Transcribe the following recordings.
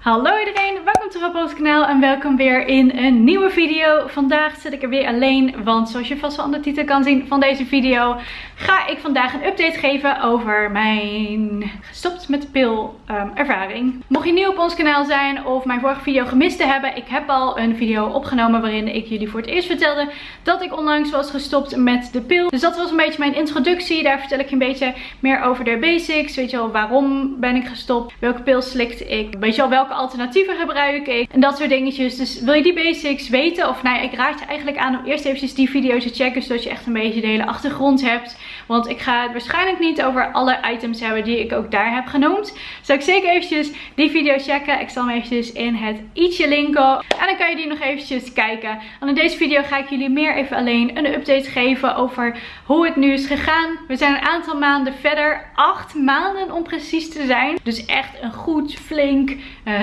Hallo iedereen, welkom terug op ons kanaal en welkom weer in een nieuwe video. Vandaag zit ik er weer alleen, want zoals je vast wel aan de titel kan zien van deze video, ga ik vandaag een update geven over mijn gestopt met pil ehm, ervaring. Mocht je nieuw op ons kanaal zijn of mijn vorige video gemist te hebben, ik heb al een video opgenomen waarin ik jullie voor het eerst vertelde dat ik onlangs was gestopt met de pil. Dus dat was een beetje mijn introductie, daar vertel ik je een beetje meer over de basics. Weet je wel, waarom ben ik gestopt, welke pil slikte ik, weet je wel welke alternatieven gebruik ik en dat soort dingetjes. Dus wil je die basics weten of nou ik raad je eigenlijk aan om eerst eventjes die video's te checken zodat je echt een beetje de hele achtergrond hebt. Want ik ga het waarschijnlijk niet over alle items hebben die ik ook daar heb genoemd. Zou ik zeker eventjes die video checken. Ik zal hem eventjes in het i'tje linken. En dan kan je die nog eventjes kijken. En in deze video ga ik jullie meer even alleen een update geven over hoe het nu is gegaan. We zijn een aantal maanden verder. Acht maanden om precies te zijn. Dus echt een goed, flink,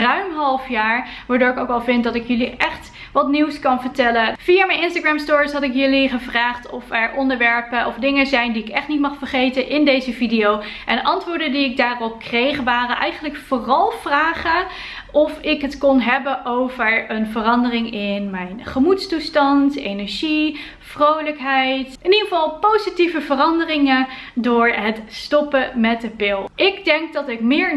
ruim half jaar. Waardoor ik ook al vind dat ik jullie echt wat nieuws kan vertellen. Via mijn Instagram stories had ik jullie gevraagd of er onderwerpen of dingen zijn die ik echt niet mag vergeten in deze video. En antwoorden die ik daarop kreeg waren eigenlijk vooral vragen of ik het kon hebben over een verandering in mijn gemoedstoestand, energie, vrolijkheid. In ieder geval positieve veranderingen door het stoppen met de pil. Ik denk dat ik meer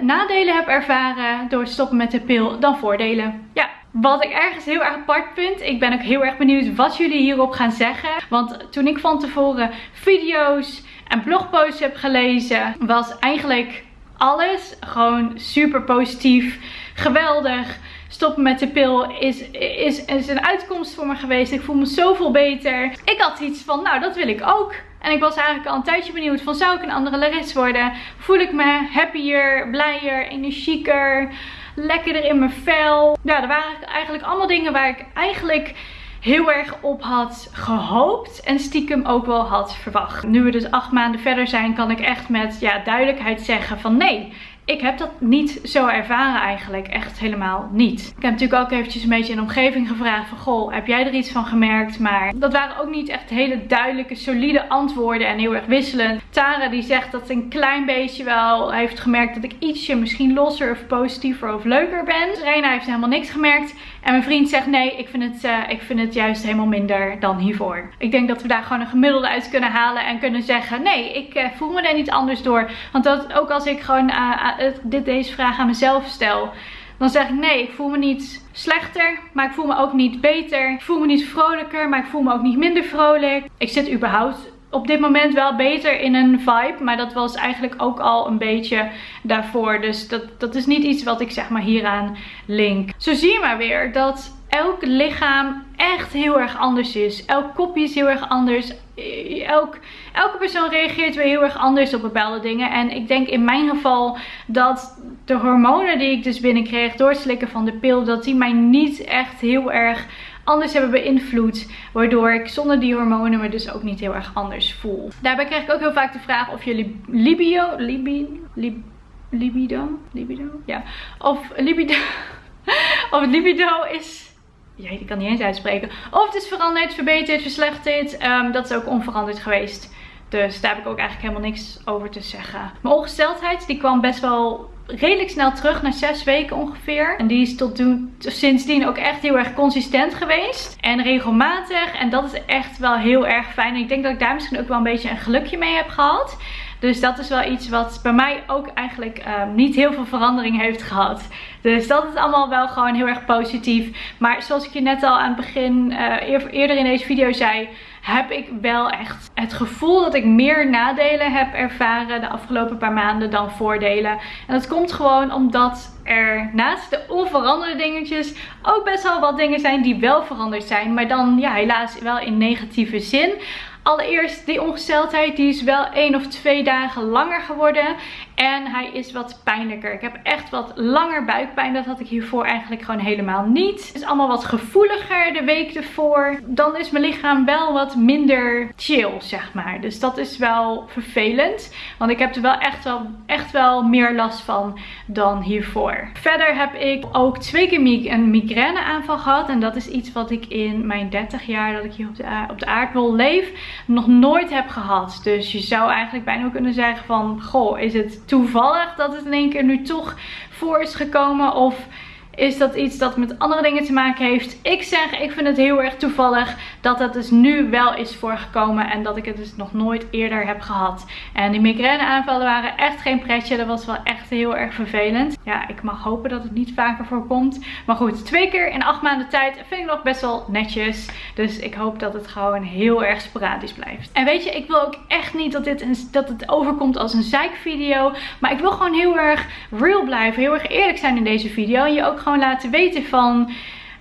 nadelen heb ervaren door het stoppen met de pil dan voordelen. Ja, wat ik ergens heel erg apart vind. Ik ben ook heel erg benieuwd wat jullie hierop gaan zeggen. Want toen ik van tevoren video's en blogposts heb gelezen, was eigenlijk alles gewoon super positief. Geweldig. Stoppen met de pil is, is, is een uitkomst voor me geweest. Ik voel me zoveel beter. Ik had iets van, nou dat wil ik ook. En ik was eigenlijk al een tijdje benieuwd van, zou ik een andere Laris worden? Voel ik me happier, blijer, energieker? lekkerder in mijn vel. Ja, er waren eigenlijk allemaal dingen waar ik eigenlijk heel erg op had gehoopt en stiekem ook wel had verwacht. Nu we dus acht maanden verder zijn kan ik echt met ja, duidelijkheid zeggen van nee, ik heb dat niet zo ervaren eigenlijk. Echt helemaal niet. Ik heb natuurlijk ook eventjes een beetje in de omgeving gevraagd van... Goh, heb jij er iets van gemerkt? Maar dat waren ook niet echt hele duidelijke, solide antwoorden en heel erg wisselend. Tara die zegt dat een klein beetje wel heeft gemerkt dat ik ietsje misschien losser of positiever of leuker ben. Rena heeft helemaal niks gemerkt. En mijn vriend zegt nee, ik vind, het, uh, ik vind het juist helemaal minder dan hiervoor. Ik denk dat we daar gewoon een gemiddelde uit kunnen halen en kunnen zeggen nee, ik uh, voel me er niet anders door. Want dat, ook als ik gewoon uh, dit, deze vraag aan mezelf stel, dan zeg ik nee, ik voel me niet slechter, maar ik voel me ook niet beter. Ik voel me niet vrolijker, maar ik voel me ook niet minder vrolijk. Ik zit überhaupt op dit moment wel beter in een vibe. Maar dat was eigenlijk ook al een beetje daarvoor. Dus dat, dat is niet iets wat ik zeg maar hieraan link. Zo zie je maar weer dat elk lichaam echt heel erg anders is. Elk kopje is heel erg anders. Elk, elke persoon reageert weer heel erg anders op bepaalde dingen. En ik denk in mijn geval dat de hormonen die ik dus binnenkreeg door het slikken van de pil, dat die mij niet echt heel erg anders hebben beïnvloed. Waardoor ik zonder die hormonen me dus ook niet heel erg anders voel. Daarbij krijg ik ook heel vaak de vraag of jullie libido, libi, lib, libido, libido, ja, of libido, of libido is ja, die kan niet eens uitspreken. Of het is veranderd, verbeterd, verslechterd. Um, dat is ook onveranderd geweest. Dus daar heb ik ook eigenlijk helemaal niks over te zeggen. Mijn ongesteldheid die kwam best wel redelijk snel terug na zes weken ongeveer. En die is tot sindsdien ook echt heel erg consistent geweest. En regelmatig. En dat is echt wel heel erg fijn. En ik denk dat ik daar misschien ook wel een beetje een gelukje mee heb gehad. Dus dat is wel iets wat bij mij ook eigenlijk um, niet heel veel verandering heeft gehad. Dus dat is allemaal wel gewoon heel erg positief. Maar zoals ik je net al aan het begin, uh, eerder in deze video zei heb ik wel echt het gevoel dat ik meer nadelen heb ervaren de afgelopen paar maanden dan voordelen. En dat komt gewoon omdat er naast de onveranderde dingetjes ook best wel wat dingen zijn die wel veranderd zijn. Maar dan ja, helaas wel in negatieve zin. Allereerst die ongesteldheid, die is wel één of twee dagen langer geworden. En hij is wat pijnlijker. Ik heb echt wat langer buikpijn. Dat had ik hiervoor eigenlijk gewoon helemaal niet. Het is allemaal wat gevoeliger de week ervoor. Dan is mijn lichaam wel wat minder chill, zeg maar. Dus dat is wel vervelend. Want ik heb er wel echt wel, echt wel meer last van dan hiervoor. Verder heb ik ook twee keer een migraine aanval gehad. En dat is iets wat ik in mijn 30 jaar dat ik hier op de, op de aardbol leef nog nooit heb gehad. Dus je zou eigenlijk bijna kunnen zeggen van, goh, is het toevallig dat het in één keer nu toch voor is gekomen? Of is dat iets dat met andere dingen te maken heeft. Ik zeg, ik vind het heel erg toevallig dat dat dus nu wel is voorgekomen en dat ik het dus nog nooit eerder heb gehad. En die migraine aanvallen waren echt geen pretje, dat was wel echt heel erg vervelend. Ja, ik mag hopen dat het niet vaker voorkomt. Maar goed, twee keer in acht maanden tijd vind ik nog best wel netjes. Dus ik hoop dat het gewoon heel erg sporadisch blijft. En weet je, ik wil ook echt niet dat, dit een, dat het overkomt als een zeikvideo. Maar ik wil gewoon heel erg real blijven, heel erg eerlijk zijn in deze video. En je ook gewoon laten weten van...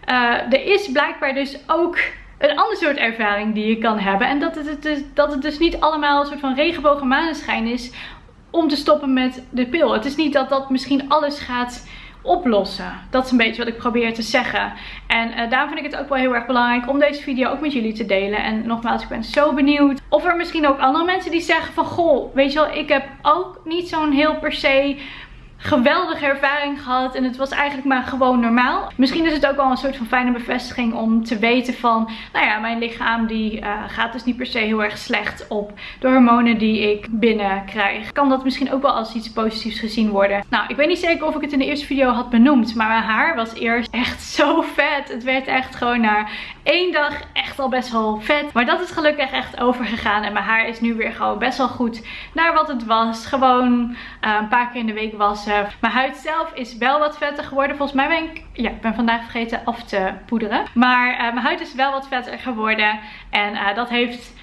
Uh, er is blijkbaar dus ook een ander soort ervaring die je kan hebben. En dat het, dus, dat het dus niet allemaal een soort van regenbogen maneschijn is om te stoppen met de pil. Het is niet dat dat misschien alles gaat oplossen. Dat is een beetje wat ik probeer te zeggen. En uh, daarom vind ik het ook wel heel erg belangrijk om deze video ook met jullie te delen. En nogmaals, ik ben zo benieuwd of er misschien ook andere mensen die zeggen van... Goh, weet je wel, ik heb ook niet zo'n heel per se geweldige ervaring gehad. En het was eigenlijk maar gewoon normaal. Misschien is het ook wel een soort van fijne bevestiging om te weten van... Nou ja, mijn lichaam die uh, gaat dus niet per se heel erg slecht op de hormonen die ik binnenkrijg. Kan dat misschien ook wel als iets positiefs gezien worden. Nou, ik weet niet zeker of ik het in de eerste video had benoemd. Maar mijn haar was eerst echt zo vet. Het werd echt gewoon na één dag echt al best wel vet. Maar dat is gelukkig echt overgegaan. En mijn haar is nu weer gewoon best wel goed naar wat het was. Gewoon uh, een paar keer in de week wassen mijn huid zelf is wel wat vetter geworden. Volgens mij ben ik, ja, ik ben vandaag vergeten af te poederen. Maar uh, mijn huid is wel wat vetter geworden. En uh, dat heeft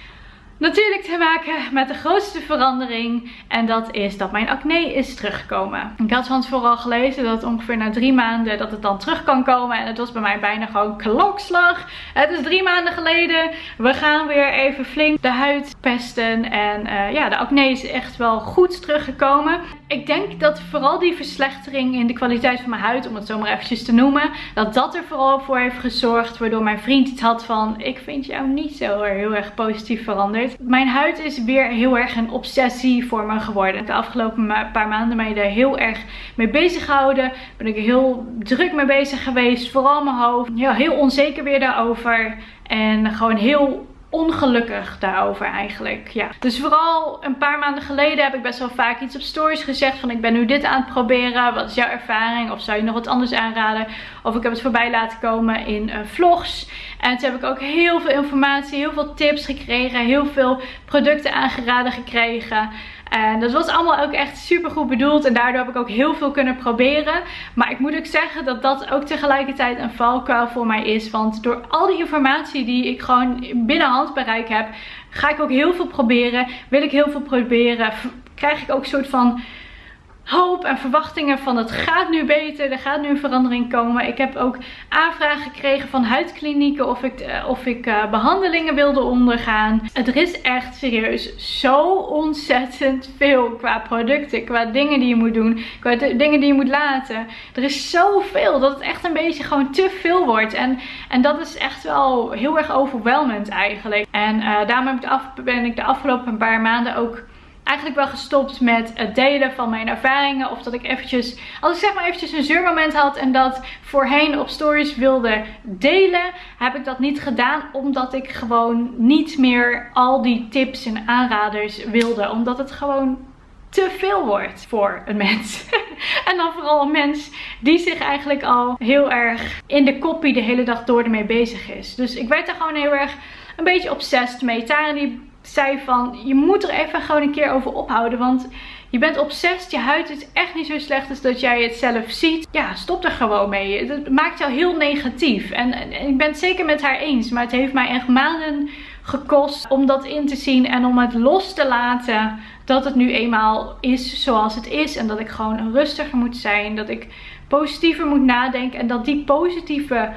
natuurlijk te maken met de grootste verandering. En dat is dat mijn acne is teruggekomen. Ik had van tevoren al gelezen dat ongeveer na drie maanden dat het dan terug kan komen. En het was bij mij bijna gewoon klokslag. Het is drie maanden geleden. We gaan weer even flink de huid pesten. En uh, ja, de acne is echt wel goed teruggekomen. Ik denk dat vooral die verslechtering in de kwaliteit van mijn huid, om het zo maar eventjes te noemen, dat dat er vooral voor heeft gezorgd. Waardoor mijn vriend iets had van, ik vind jou niet zo heel erg positief veranderd. Mijn huid is weer heel erg een obsessie voor me geworden. De afgelopen paar maanden ben je daar heel erg mee bezig gehouden. Ben ik heel druk mee bezig geweest. Vooral mijn hoofd. Ja, heel onzeker weer daarover. En gewoon heel ongelukkig daarover eigenlijk. Ja. Dus vooral een paar maanden geleden heb ik best wel vaak iets op stories gezegd van ik ben nu dit aan het proberen. Wat is jouw ervaring? Of zou je nog wat anders aanraden? Of ik heb het voorbij laten komen in uh, vlogs. En toen heb ik ook heel veel informatie, heel veel tips gekregen. Heel veel producten aangeraden gekregen. En dat was allemaal ook echt super goed bedoeld. En daardoor heb ik ook heel veel kunnen proberen. Maar ik moet ook zeggen dat dat ook tegelijkertijd een valkuil voor mij is. Want door al die informatie die ik gewoon binnen handbereik heb, ga ik ook heel veel proberen. Wil ik heel veel proberen, krijg ik ook een soort van hoop en verwachtingen van het gaat nu beter, er gaat nu een verandering komen. Ik heb ook aanvragen gekregen van huidklinieken of ik, eh, of ik uh, behandelingen wilde ondergaan. Er is echt serieus zo ontzettend veel qua producten, qua dingen die je moet doen, qua dingen die je moet laten. Er is zoveel dat het echt een beetje gewoon te veel wordt. En, en dat is echt wel heel erg overweldigend eigenlijk. En uh, daarom heb ik de af, ben ik de afgelopen paar maanden ook eigenlijk wel gestopt met het delen van mijn ervaringen. Of dat ik eventjes, als ik zeg maar eventjes een zeurmoment had en dat voorheen op stories wilde delen, heb ik dat niet gedaan. Omdat ik gewoon niet meer al die tips en aanraders wilde. Omdat het gewoon te veel wordt voor een mens. en dan vooral een mens die zich eigenlijk al heel erg in de koppie de hele dag door ermee bezig is. Dus ik werd er gewoon heel erg een beetje obsessed mee. Tara die zei van, je moet er even gewoon een keer over ophouden. Want je bent obsessief, je huid is echt niet zo slecht als dat jij het zelf ziet. Ja, stop er gewoon mee. Het maakt jou heel negatief. En, en, ik ben het zeker met haar eens. Maar het heeft mij echt maanden gekost om dat in te zien. En om het los te laten dat het nu eenmaal is zoals het is. En dat ik gewoon rustiger moet zijn. Dat ik positiever moet nadenken. En dat die positieve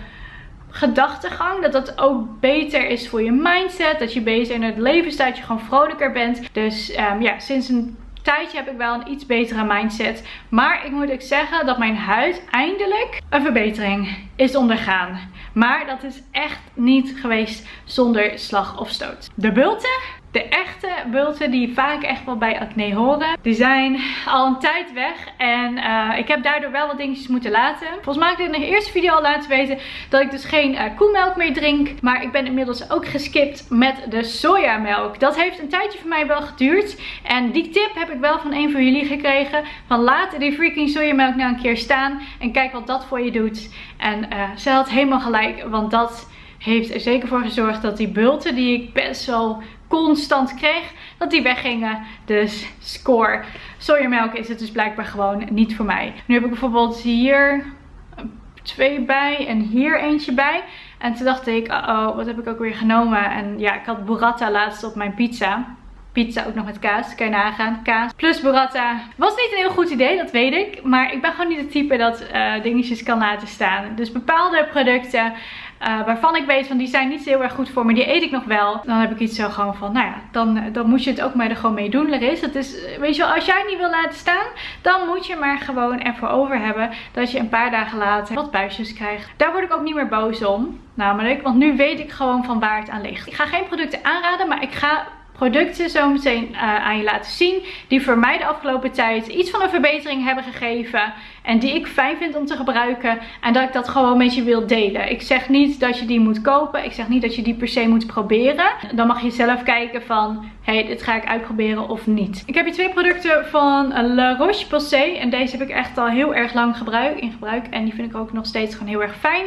gedachtegang. Dat dat ook beter is voor je mindset. Dat je beter in het leven staat. Je gewoon vrolijker bent. Dus um, ja, sinds een tijdje heb ik wel een iets betere mindset. Maar ik moet ook zeggen dat mijn huid eindelijk een verbetering is ondergaan. Maar dat is echt niet geweest zonder slag of stoot. De bulten De echte bulten die vaak echt wel bij acne horen, die zijn al een tijd weg. En uh, ik heb daardoor wel wat dingetjes moeten laten. Volgens mij heb ik in de eerste video al laten weten dat ik dus geen uh, koemelk meer drink. Maar ik ben inmiddels ook geskipt met de sojamelk. Dat heeft een tijdje voor mij wel geduurd. En die tip heb ik wel van een van jullie gekregen. Van laat die freaking sojamelk nou een keer staan. En kijk wat dat voor je doet. En uh, ze had helemaal gelijk. Want dat heeft er zeker voor gezorgd dat die bulten die ik best wel constant kreeg, dat die weggingen. Dus score. Sojamelk is het dus blijkbaar gewoon niet voor mij. Nu heb ik bijvoorbeeld hier twee bij en hier eentje bij. En toen dacht ik, uh oh, wat heb ik ook weer genomen? En ja, ik had burrata laatst op mijn pizza. Pizza ook nog met kaas, kan je nagaan. Kaas plus burrata. Was niet een heel goed idee, dat weet ik. Maar ik ben gewoon niet het type dat uh, dingetjes kan laten staan. Dus bepaalde producten uh, waarvan ik weet van die zijn niet heel erg goed voor me. Die eet ik nog wel. Dan heb ik iets zo gewoon van, nou ja, dan, dan moet je het ook maar er gewoon mee doen, Laris. Het is, weet je wel, als jij het niet wil laten staan, dan moet je maar gewoon ervoor over hebben dat je een paar dagen later wat buisjes krijgt. Daar word ik ook niet meer boos om. Namelijk, want nu weet ik gewoon van waar het aan ligt. Ik ga geen producten aanraden, maar ik ga producten zo meteen uh, aan je laten zien. Die voor mij de afgelopen tijd iets van een verbetering hebben gegeven. En die ik fijn vind om te gebruiken. En dat ik dat gewoon met je wil delen. Ik zeg niet dat je die moet kopen. Ik zeg niet dat je die per se moet proberen. Dan mag je zelf kijken van, hey, dit ga ik uitproberen of niet. Ik heb hier twee producten van La Roche-Posay. En deze heb ik echt al heel erg lang gebruik, in gebruik. En die vind ik ook nog steeds gewoon heel erg fijn.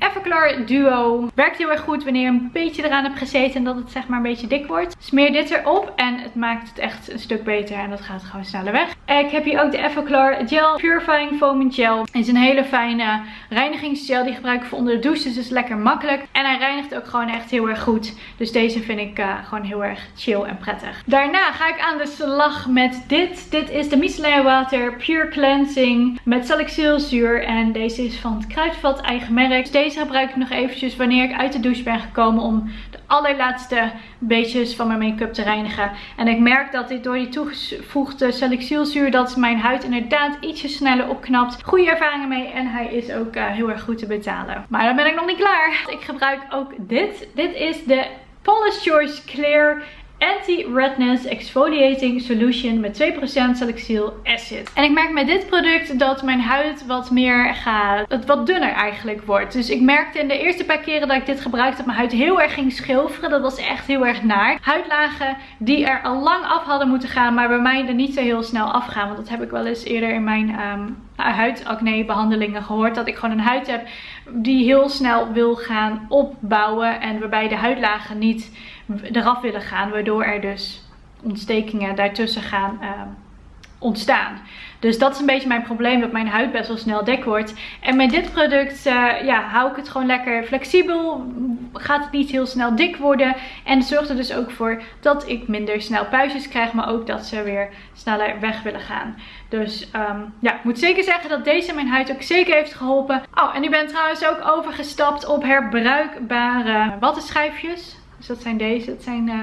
Everclar Duo. Werkt heel erg goed wanneer je een beetje eraan hebt gezeten en dat het zeg maar een beetje dik wordt. Smeer dit erop en het maakt het echt een stuk beter en dat gaat gewoon sneller weg. Ik heb hier ook de Everclar Gel Purifying Foaming Gel. Het is een hele fijne reinigingsgel die gebruik ik voor onder de douche. Dus het is lekker makkelijk. En hij reinigt ook gewoon echt heel erg goed. Dus deze vind ik uh, gewoon heel erg chill en prettig. Daarna ga ik aan de slag met dit. Dit is de micellair water Pure Cleansing met salicylzuur. En deze is van het Kruidvat eigen merk. Dus deze deze gebruik ik nog eventjes wanneer ik uit de douche ben gekomen om de allerlaatste beetjes van mijn make-up te reinigen. En ik merk dat dit door die toegevoegde salicylzuur dat mijn huid inderdaad ietsje sneller opknapt. Goede ervaringen mee en hij is ook uh, heel erg goed te betalen. Maar dan ben ik nog niet klaar. Ik gebruik ook dit. Dit is de Polish Choice Clear Anti-Redness Exfoliating Solution met 2% salicyl acid. En ik merk met dit product dat mijn huid wat meer gaat, het wat dunner eigenlijk wordt. Dus ik merkte in de eerste paar keren dat ik dit gebruikte dat mijn huid heel erg ging schilferen. Dat was echt heel erg naar. Huidlagen die er al lang af hadden moeten gaan, maar bij mij er niet zo heel snel afgaan. Want dat heb ik wel eens eerder in mijn um, huidacne behandelingen gehoord. Dat ik gewoon een huid heb die heel snel wil gaan opbouwen en waarbij de huidlagen niet eraf willen gaan. Waardoor er dus ontstekingen daartussen gaan uh, ontstaan. Dus dat is een beetje mijn probleem, dat mijn huid best wel snel dik wordt. En met dit product uh, ja, hou ik het gewoon lekker flexibel. Gaat het niet heel snel dik worden. En zorgt er dus ook voor dat ik minder snel puistjes krijg. Maar ook dat ze weer sneller weg willen gaan. Dus um, ja, ik moet zeker zeggen dat deze mijn huid ook zeker heeft geholpen. Oh, en ik ben trouwens ook overgestapt op herbruikbare wattenschijfjes. Dus dat zijn deze. Dat zijn... Uh,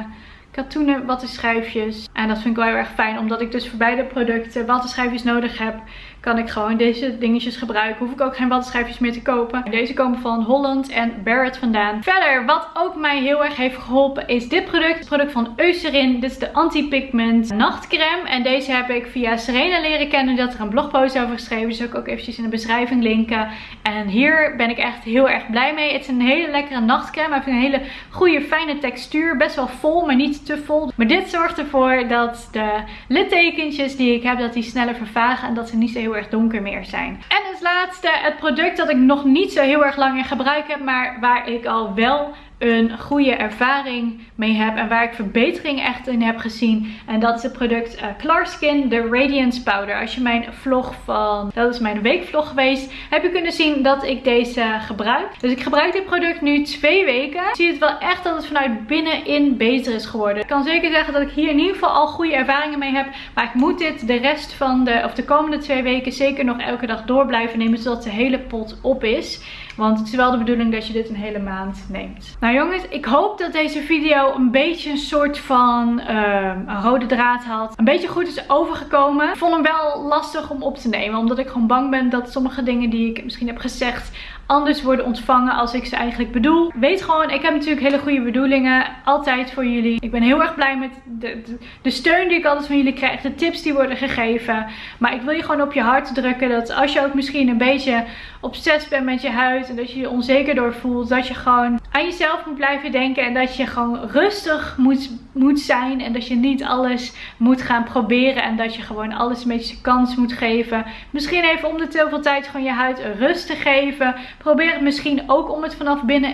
katoenen wattenschijfjes. En dat vind ik wel heel erg fijn. Omdat ik dus voor beide producten wattenschijfjes nodig heb kan ik gewoon deze dingetjes gebruiken. Hoef ik ook geen wattenschijfjes meer te kopen. Deze komen van Holland en Barrett vandaan. Verder, wat ook mij heel erg heeft geholpen is dit product. Het product van Eucerin. Dit is de anti-pigment nachtcreme. En deze heb ik via Serena leren kennen. Had er een blogpost over geschreven. Dus ook eventjes in de beschrijving linken. En hier ben ik echt heel erg blij mee. Het is een hele lekkere nachtcreme. Hij heeft een hele goede fijne textuur. Best wel vol, maar niet te vol. Maar dit zorgt ervoor dat de littekentjes die ik heb, dat die sneller vervagen. En dat ze niet zo heel erg donker meer zijn. En als laatste het product dat ik nog niet zo heel erg lang in gebruik heb. Maar waar ik al wel een goede ervaring mee heb. En waar ik verbetering echt in heb gezien. En dat is het product uh, Clarskin, de Radiance Powder. Als je mijn vlog van, dat is mijn weekvlog geweest, heb je kunnen zien dat ik deze gebruik. Dus ik gebruik dit product nu twee weken. Ik zie het wel echt dat het vanuit binnenin beter is geworden. Ik kan zeker zeggen dat ik hier in ieder geval al goede ervaringen mee heb. Maar ik moet dit de rest van de, of de komende twee weken zeker nog elke dag door blijven nemen. Zodat de hele pot op is. Want het is wel de bedoeling dat je dit een hele maand neemt. Nou, jongens, ik hoop dat deze video een beetje een soort van uh, een rode draad had. Een beetje goed is overgekomen. Ik vond hem wel lastig om op te nemen. Omdat ik gewoon bang ben dat sommige dingen die ik misschien heb gezegd anders worden ontvangen als ik ze eigenlijk bedoel. Weet gewoon, ik heb natuurlijk hele goede bedoelingen. Altijd voor jullie. Ik ben heel erg blij met de, de, steun die ik altijd van jullie krijg. De tips die worden gegeven. Maar ik wil je gewoon op je hart drukken dat als je ook misschien een beetje obsessief bent met je huid. En dat je je onzeker door voelt. Dat je gewoon aan jezelf moet blijven denken. En dat je gewoon rustig moet, moet zijn. En dat je niet alles moet gaan proberen. En dat je gewoon alles een beetje kans moet geven. Misschien even om de zoveel tijd gewoon je huid rust te geven. Probeer het misschien ook om het vanaf binnen,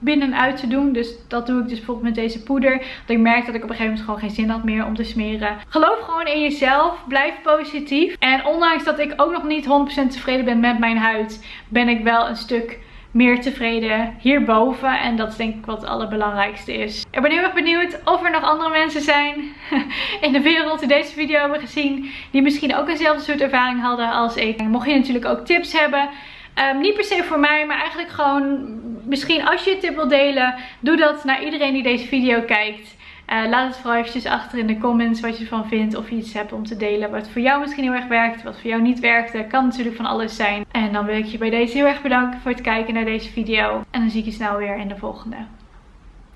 binnenuit te doen. Dus dat doe ik dus bijvoorbeeld met deze poeder. Dat ik merk dat ik op een gegeven moment gewoon geen zin had meer om te smeren. Geloof gewoon in jezelf. Blijf positief. En ondanks dat ik ook nog niet 100% tevreden ben met mijn huid. Ben ik wel een stuk meer tevreden hierboven. En dat is denk ik wat het allerbelangrijkste is. Ik ben heel erg benieuwd of er nog andere mensen zijn in de wereld die deze video hebben gezien. Die misschien ook eenzelfde soort ervaring hadden als ik. Mocht je natuurlijk ook tips hebben Um, niet per se voor mij, maar eigenlijk gewoon misschien als je een tip wil delen, doe dat naar iedereen die deze video kijkt. Uh, laat het vooral eventjes achter in de comments wat je ervan vindt. Of je iets hebt om te delen wat voor jou misschien heel erg werkt. Wat voor jou niet werkte. Kan natuurlijk van alles zijn. En dan wil ik je bij deze heel erg bedanken voor het kijken naar deze video. En dan zie ik je snel weer in de volgende.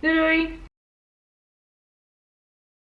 Doei doei!